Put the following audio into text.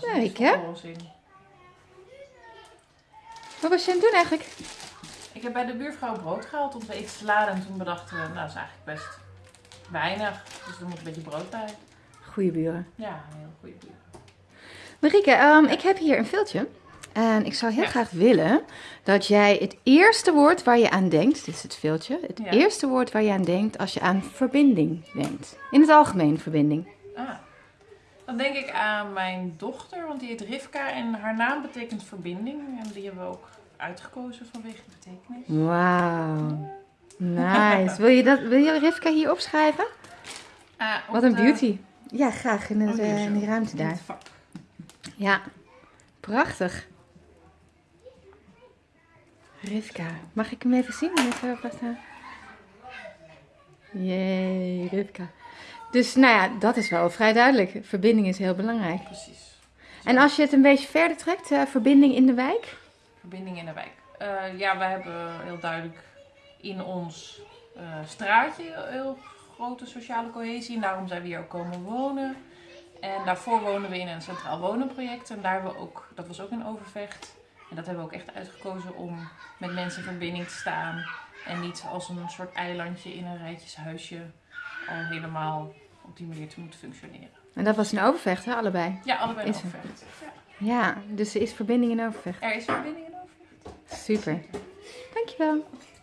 Nou, hè? Wat was je aan het doen eigenlijk? Ik heb bij de buurvrouw brood gehaald om te eten te laden. En toen bedachten we, nou, dat is eigenlijk best weinig. Dus er moet een beetje brood bij. Goeie buren. Ja, een heel goede buur. Marieke, ehm, ik heb hier een filtje. En ik zou heel Ja. graag willen dat jij het eerste woord waar je aan denkt, dit is het filtje, het Ja. eerste woord waar je aan denkt als je aan verbinding denkt. In het algemeen verbinding. Ah. Dan denk ik aan mijn dochter, want die heet Rivka en haar naam betekent verbinding. En die hebben we ook uitgekozen vanwege de betekenis. Wauw. Nice. wil, je dat, wil je Rivka hier opschrijven? Op Wat een de- beauty. Ja, graag in, het, Oh, hier eh, in die ruimte daar. vak. Ja, prachtig. Rivka. Mag ik hem even zien? Even. Jee, Rivka. Dus nou ja, dat is wel vrij duidelijk. Verbinding is heel belangrijk. Precies. En als je het een beetje verder trekt, eh, verbinding in de wijk? Verbinding in de wijk. Eh, ja, we hebben heel duidelijk in ons eh, straatje heel, grote sociale cohesie. En daarom zijn we hier ook komen wonen. En daarvoor woonden we in een centraal wonenproject. En daar hebben we ook, dat was ook in Overvecht. En dat hebben we ook echt uitgekozen om met mensen in verbinding te staan. En niet als een soort eilandje in een rijtjeshuisje al helemaal op die manier te moeten functioneren. En dat was in Overvecht, hè, allebei. Ja, allebei in er. Overvecht. Ja. Ja, dus er is verbinding in Overvecht. Er is verbinding in Overvecht. Super. Dankjewel.